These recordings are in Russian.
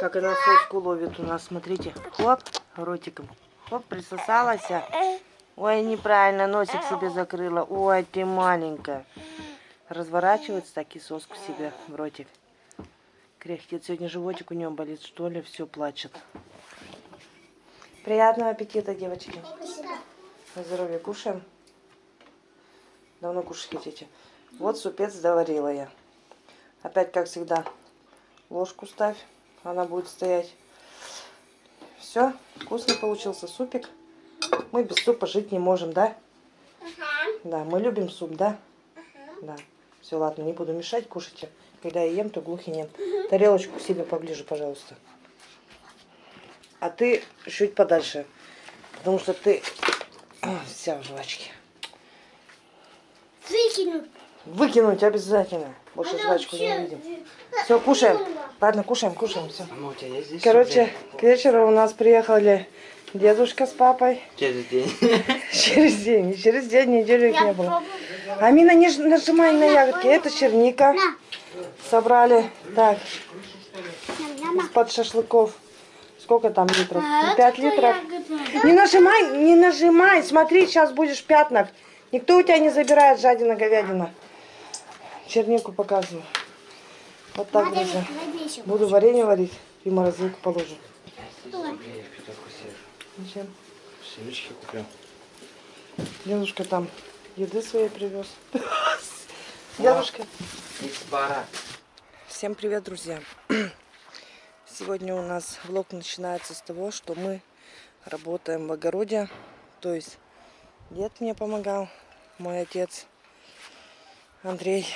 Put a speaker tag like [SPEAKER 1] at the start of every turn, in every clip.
[SPEAKER 1] Как она соску ловит у нас, смотрите. Хоп, ротиком. Хоп, присосалась. Ой, неправильно, носик себе закрыла. Ой, ты маленькая. Разворачивается так и соску себе в ротик. Кряхтит. Сегодня животик у нее болит, что ли, все плачет. Приятного аппетита, девочки. На здоровье кушаем. Давно кушать хотите. Вот супец доварила я. Опять, как всегда, ложку ставь. Она будет стоять. Все, вкусный получился супик. Мы без супа жить не можем, да? Да, мы любим суп, да? Да. Все, ладно, не буду мешать, кушайте. Когда я ем, то глухи нет. Тарелочку к себе поближе, пожалуйста. А ты чуть подальше. Потому что ты вся в жвачке.
[SPEAKER 2] Выкину.
[SPEAKER 1] Выкинуть обязательно. Больше
[SPEAKER 2] Она
[SPEAKER 1] жвачку не
[SPEAKER 2] вообще-
[SPEAKER 1] увидим. Все, кушаем. Ладно, кушаем, кушаем, все.
[SPEAKER 3] Мама, у тебя есть здесь
[SPEAKER 1] Короче, к вечеру у нас приехали дедушка с папой.
[SPEAKER 3] Через день.
[SPEAKER 1] Через день. Через день неделю их не было. Амина, не нажимай на ягодки. Это черника. Собрали. Так, из-под шашлыков. Сколько там литров?
[SPEAKER 2] А,
[SPEAKER 1] Пять литров. Не нажимай, не нажимай. Смотри, сейчас будешь пятнах. Никто у тебя не забирает жадина говядина. Чернику показываю. Вот так,
[SPEAKER 2] Надо
[SPEAKER 1] друзья. Буду варенье варить и в морозилку положу. Зачем?
[SPEAKER 3] Семечки купил.
[SPEAKER 1] Дедушка там еды своей привез. Дедушка.
[SPEAKER 3] Из бара.
[SPEAKER 1] Всем привет, друзья. Сегодня у нас влог начинается с того, что мы работаем в огороде. То есть дед мне помогал, мой отец Андрей,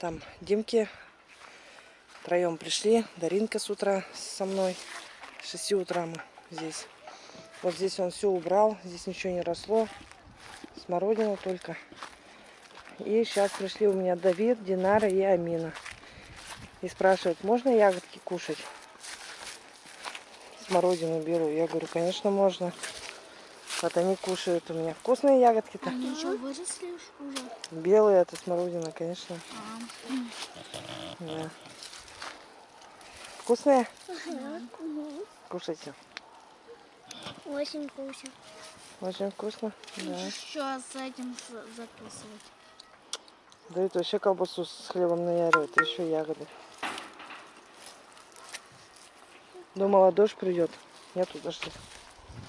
[SPEAKER 1] там Димки. Втроем пришли. Даринка с утра со мной. С 6 утра мы здесь. Вот здесь он все убрал. Здесь ничего не росло. Смородина только. И сейчас пришли у меня Давид, Динара и Амина. И спрашивают, можно ягодки кушать? Смородину белую. Я говорю, конечно, можно. Вот они кушают у меня. Вкусные ягодки-то.
[SPEAKER 2] Они что, выросли уж уже?
[SPEAKER 1] Белые это смородина, конечно.
[SPEAKER 2] А.
[SPEAKER 1] Да. Вкусные? Кушайте.
[SPEAKER 2] Очень вкусно.
[SPEAKER 1] Очень вкусно. Да.
[SPEAKER 2] Еще с этим закусывать.
[SPEAKER 1] Дают вообще колбасу с хлебом наяривает, и еще ягоды. Думала, дождь придет. Нету дождя.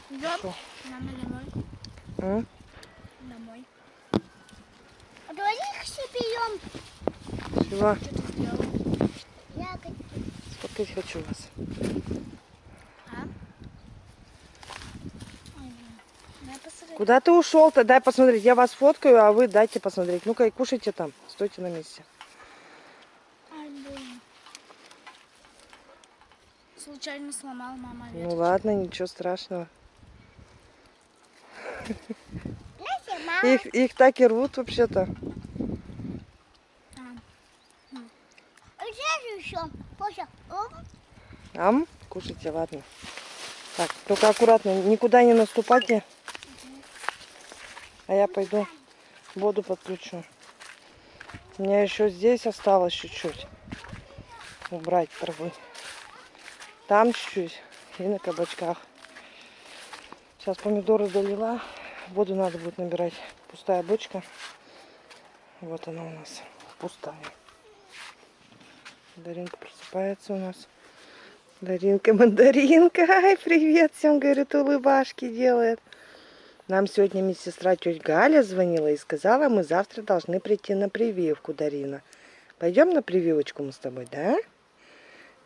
[SPEAKER 2] Идем нам домой.
[SPEAKER 1] М?
[SPEAKER 2] Домой. А давай их все берем.
[SPEAKER 1] Чего?
[SPEAKER 2] Что ты сделал? Ягодки.
[SPEAKER 1] Сфоткать хочу вас.
[SPEAKER 2] А?
[SPEAKER 1] Куда ты ушел-то? Дай посмотреть. Я вас фоткаю, а вы дайте посмотреть. Ну-ка и кушайте там. Стойте на месте.
[SPEAKER 2] Ай, блин. Случайно сломал мама
[SPEAKER 1] Ну
[SPEAKER 2] веточку.
[SPEAKER 1] ладно, ничего страшного. Их, их так и рвут вообще-то. Ам? Кушайте, ладно. Так, только аккуратно, никуда не наступайте. А я пойду воду подключу. У меня еще здесь осталось чуть-чуть. Убрать травы. Там чуть-чуть и на кабачках. Сейчас помидоры долила. Воду надо будет набирать. Пустая бочка. Вот она у нас. Пустая. Даринка просыпается у нас. Даринка, мандаринка. Ай, привет всем, говорит, улыбашки делает. Нам сегодня медсестра тетя Галя звонила и сказала, мы завтра должны прийти на прививку, Дарина. Пойдем на прививочку мы с тобой, да?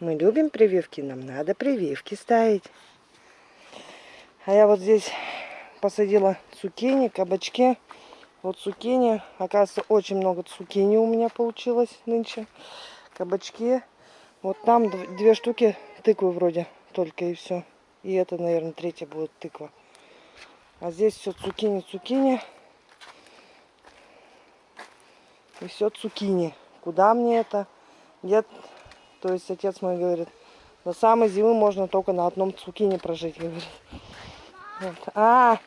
[SPEAKER 1] Мы любим прививки, нам надо прививки ставить. А я вот здесь посадила цукини, кабачки. Вот цукини. Оказывается, очень много цукини у меня получилось нынче. Кабачки. Вот там дв- две штуки тыквы вроде только и все. И это, наверное, третья будет тыква. А здесь все цукини, цукини. И все цукини. Куда мне это? Дед, то есть отец мой говорит, до самой зимы можно только на одном цукине прожить, говорит. Вот. А,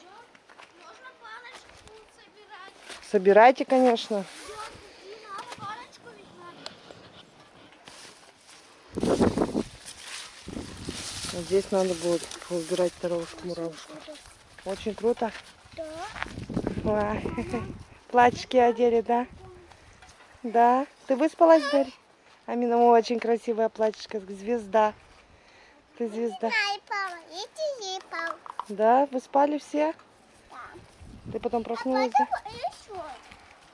[SPEAKER 1] собирайте, конечно. Вот здесь надо будет убирать дорожку муравушку. Очень круто.
[SPEAKER 2] Да.
[SPEAKER 1] Платьишки одели, да? Да. Ты выспалась, Дарья? Амина, очень красивая платьишко. Звезда. Ты звезда. Да? Вы спали все?
[SPEAKER 2] Да.
[SPEAKER 1] Ты потом проснулась, да?
[SPEAKER 2] Папа, еще.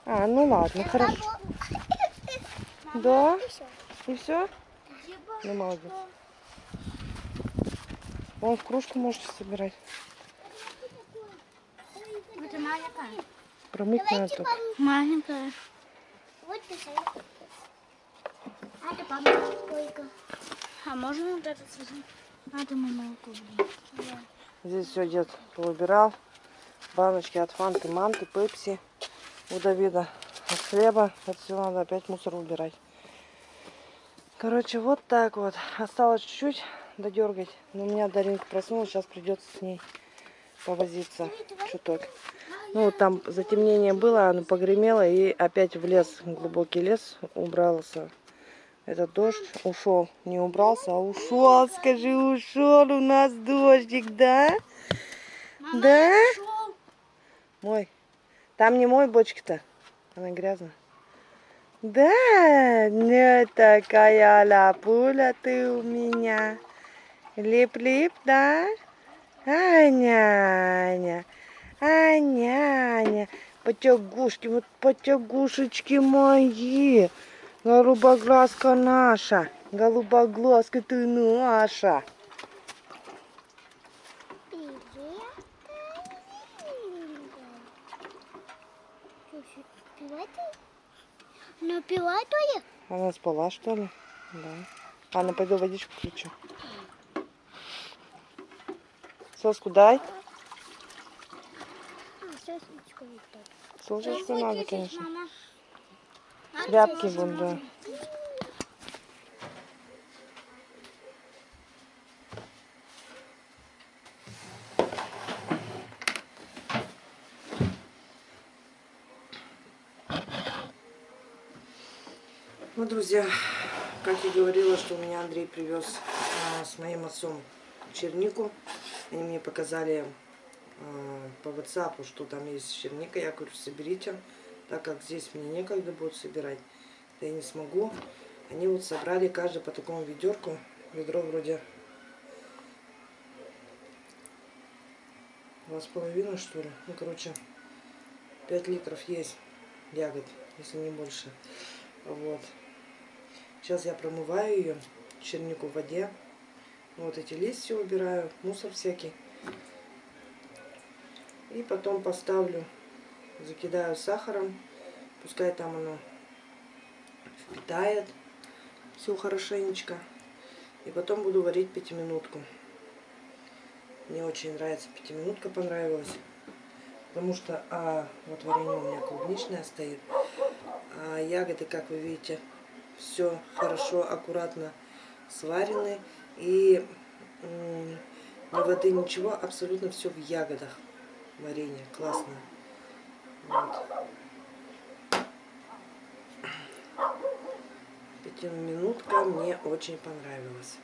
[SPEAKER 1] А, ну ладно, хорошо. Да? И все? Ну, молодец. Вон в кружку можете собирать.
[SPEAKER 2] Это маленькая.
[SPEAKER 1] Промыть надо
[SPEAKER 2] Давайте
[SPEAKER 1] только.
[SPEAKER 2] помыть.
[SPEAKER 4] Маленькая.
[SPEAKER 2] Вот писай. А это папа сколько?
[SPEAKER 4] А можно вот этот возьмем? Надо мы молоко блин.
[SPEAKER 1] Здесь все дед поубирал. Баночки от фанты, манты, пепси. У Давида от хлеба. Это все надо опять мусор убирать. Короче, вот так вот. Осталось чуть-чуть додергать. Но у меня Даринка проснулась. Сейчас придется с ней повозиться чуток. Ну, вот там затемнение было, оно погремело и опять в лес, глубокий лес убрался. Этот дождь ушел, не убрался, а ушел, скажи, ушел у нас дождик, да? Да? Мой. Там не мой бочки-то, она грязная. Да, не такая лапуля ты у меня. Лип-лип, да? Аня, Аня, Аня, Аня. Потягушки, вот потягушечки мои. Голубоглазка наша. Голубоглазка ты наша.
[SPEAKER 2] Ну, пила то ли?
[SPEAKER 1] Она спала, что ли? Да. Анна, пойду водичку включу. Соску дай.
[SPEAKER 2] А. Сосочку
[SPEAKER 1] надо, конечно.
[SPEAKER 4] Мама.
[SPEAKER 1] Тряпки вон, да. Ну, друзья, как я говорила, что у меня Андрей привез а, с моим отцом чернику. Они мне показали а, по WhatsApp, что там есть черника. Я говорю, соберите, так как здесь мне некогда будет собирать. Да я не смогу. Они вот собрали каждый по такому ведерку. Ведро вроде два с половиной, что ли. Ну, короче, 5 литров есть ягод, если не больше. Вот. Сейчас я промываю ее, чернику в воде. Вот эти листья убираю, мусор всякий. И потом поставлю, закидаю сахаром. Пускай там оно впитает все хорошенечко. И потом буду варить пятиминутку. Мне очень нравится пятиминутка, понравилась. Потому что а, вот варенье у меня клубничное стоит. А ягоды, как вы видите, все хорошо, аккуратно сварены. И ни воды, ничего, абсолютно все в ягодах. Варенье классно. Пятиминутка мне очень понравилась.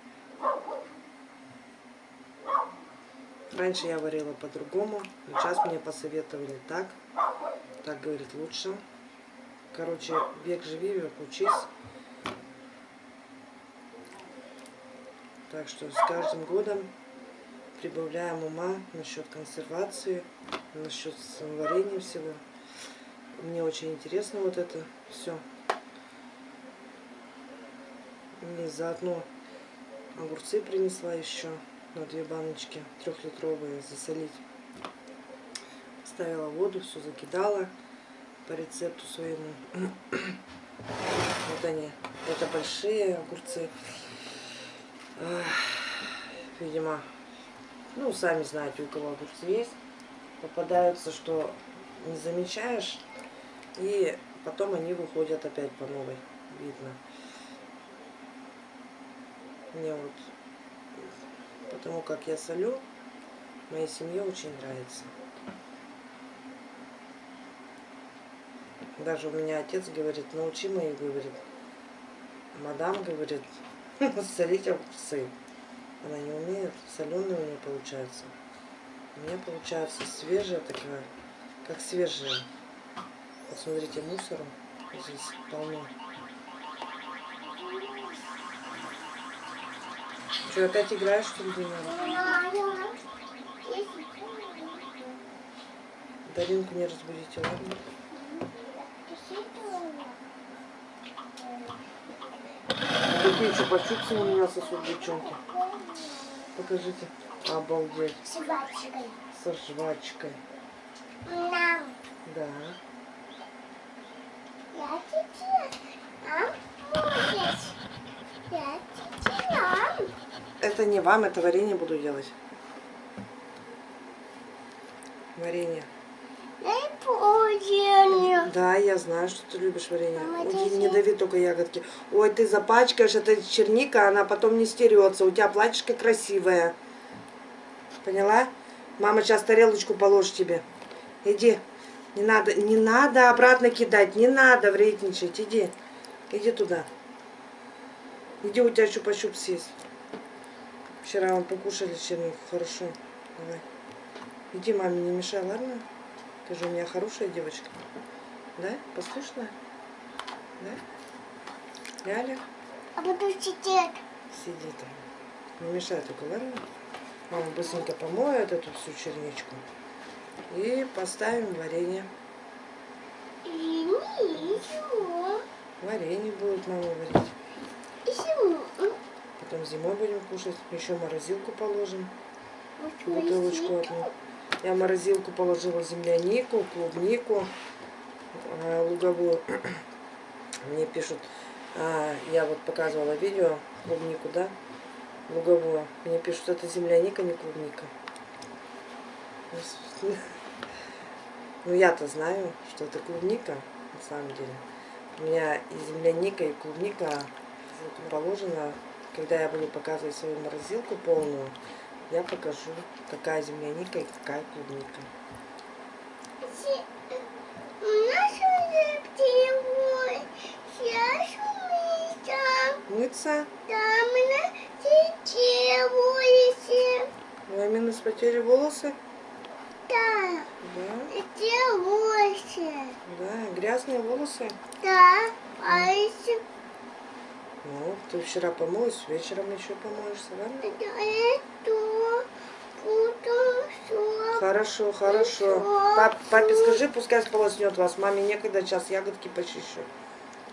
[SPEAKER 1] Раньше я варила по-другому, сейчас мне посоветовали так. Так, говорит, лучше. Короче, век живи, век учись. Так что с каждым годом прибавляем ума насчет консервации, насчет варенья всего. Мне очень интересно вот это все. Мне заодно огурцы принесла еще на две баночки трехлитровые засолить. Ставила воду, все закидала по рецепту своему. Вот они. Это большие огурцы. Видимо, ну, сами знаете, у кого огурцы есть. Попадаются, что не замечаешь, и потом они выходят опять по новой. Видно. Мне вот, потому как я солю, моей семье очень нравится. Даже у меня отец говорит, научи мою, говорит, мадам, говорит, солить огурцы. Она не умеет, соленая у нее получается. У меня получается свежая такая, как свежая. Вот смотрите, мусора здесь полно. Что, опять играешь, что ли, Дина? Даринку не разбудите, ладно? Какие чупа-чупсы у меня сосут девчонки? Покажите. Обалдеть.
[SPEAKER 2] Собачкой.
[SPEAKER 1] Со жвачкой.
[SPEAKER 2] Нам.
[SPEAKER 1] Да.
[SPEAKER 2] Я тебе. Нам будет. Я тебе нам.
[SPEAKER 1] Это не вам, это варенье буду делать. Варенье. Да, я знаю, что ты любишь варенье. Ой, не дави только ягодки. Ой, ты запачкаешь, это черника, она потом не стерется. У тебя платьишко красивое. Поняла? Мама сейчас тарелочку положит тебе. Иди. Не надо, не надо обратно кидать, не надо вредничать. Иди. Иди туда. Иди, у тебя чупа-чупс есть. Вчера мы покушали чернику. Хорошо. Давай. Иди, маме, не мешай, ладно? Ты же у меня хорошая девочка. Да? Послушная? Да? Ляля?
[SPEAKER 2] А буду сидеть.
[SPEAKER 1] Сиди там. Не мешай только, ладно? Мама быстренько помоет эту всю черничку. И поставим варенье.
[SPEAKER 2] И ничего.
[SPEAKER 1] Варенье будет мама варить. Потом зимой будем кушать. Еще морозилку положим. Бутылочку одну. Я в морозилку положила землянику, клубнику, э, луговую. Мне пишут, а, я вот показывала видео, клубнику, да, луговую. Мне пишут, это земляника, не клубника. Ну, я-то знаю, что это клубника, на самом деле. У меня и земляника, и клубника положено, когда я буду показывать свою морозилку полную, я покажу, какая земляника и какая клубника.
[SPEAKER 2] Птица. Сейчас мы
[SPEAKER 1] Мыться?
[SPEAKER 2] на сетевуете.
[SPEAKER 1] У Амины спотели волосы?
[SPEAKER 2] Да,
[SPEAKER 1] Да,
[SPEAKER 2] сетевуете.
[SPEAKER 1] да, грязные волосы.
[SPEAKER 2] Да, а если
[SPEAKER 1] Ну, ты вчера помылась, вечером еще помоешься, ладно?
[SPEAKER 2] это.
[SPEAKER 1] Хорошо, хорошо. Пап, папе скажи, пускай сполоснет вас. Маме некогда, сейчас ягодки почищу.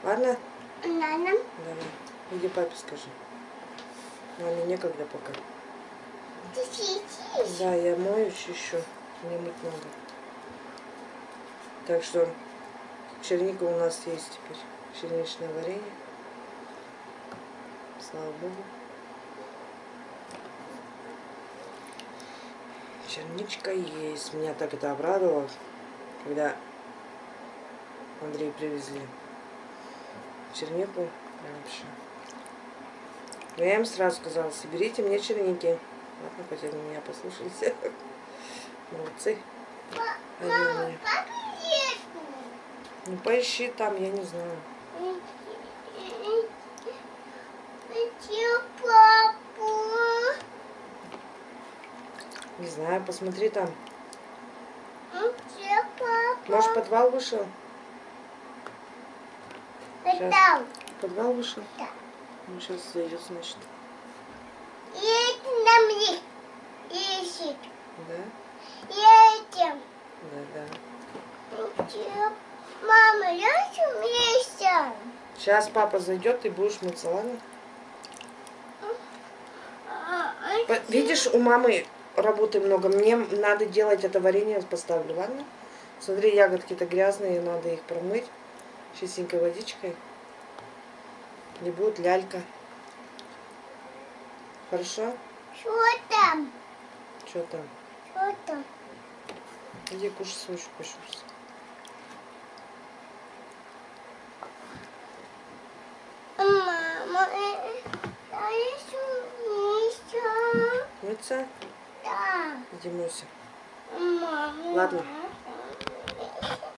[SPEAKER 1] Ладно?
[SPEAKER 2] Надо.
[SPEAKER 1] Давай. Иди папе скажи. Маме некогда пока.
[SPEAKER 2] Ты.
[SPEAKER 1] Да, я мою чищу. Мне мыть надо. Так что черника у нас есть теперь. Черничное варенье. Слава Богу. Черничка есть. Меня так это обрадовало, когда Андрей привезли чернику. Вообще. Но я им сразу сказала, соберите мне черники. Ладно, хоть они меня послушались. Молодцы. Меня.
[SPEAKER 2] Как есть?
[SPEAKER 1] Ну поищи там, я не знаю.
[SPEAKER 2] Где папу?
[SPEAKER 1] Не знаю, посмотри там.
[SPEAKER 2] Где папа?
[SPEAKER 1] Может, подвал вышел? сейчас.
[SPEAKER 2] Там.
[SPEAKER 1] Подвал вышел?
[SPEAKER 2] Да.
[SPEAKER 1] Ну, сейчас зайдет, значит.
[SPEAKER 2] Едет на мне. Ищет.
[SPEAKER 1] Да?
[SPEAKER 2] Едем.
[SPEAKER 1] Да, да.
[SPEAKER 2] Мама, я вместе.
[SPEAKER 1] Сейчас папа зайдет, ты будешь мыться, ладно?
[SPEAKER 2] А,
[SPEAKER 1] По- Видишь, у мамы работы много. Мне надо делать это варенье, поставлю, ладно? Смотри, ягодки-то грязные, надо их промыть чистенькой водичкой. Не будет лялька. Хорошо? Что там?
[SPEAKER 2] Что там?
[SPEAKER 1] Иди кушай свой чупа-чупс.
[SPEAKER 2] Мама, э, я вместе.
[SPEAKER 1] Мыться?
[SPEAKER 2] Да.
[SPEAKER 1] Иди мойся.
[SPEAKER 2] Мама.
[SPEAKER 1] Ладно.